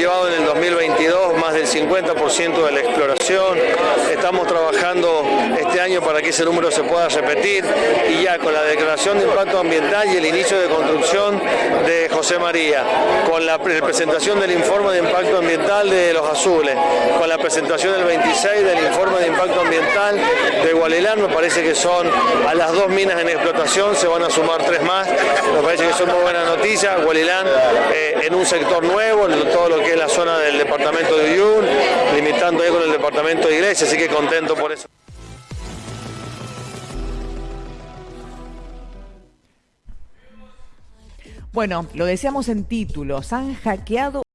llevado en el 2022 más del 50% de la exploración. Estamos trabajando este año para que ese número se pueda repetir y ya con la declaración de impacto ambiental y el inicio de construcción de José María, con la presentación del informe de impacto ambiental de Los Azules, con la presentación del 26 del informe de impacto ambiental de Gualelán, me parece que son a las dos minas en explotación, se van a sumar tres más, me parece que son muy buenas noticias, Gualelán eh, en un sector nuevo, en todo lo que es la zona del departamento de Uyun, limitando ahí con el departamento de Iglesia, así que contento por eso. Bueno, lo decíamos en títulos, han hackeado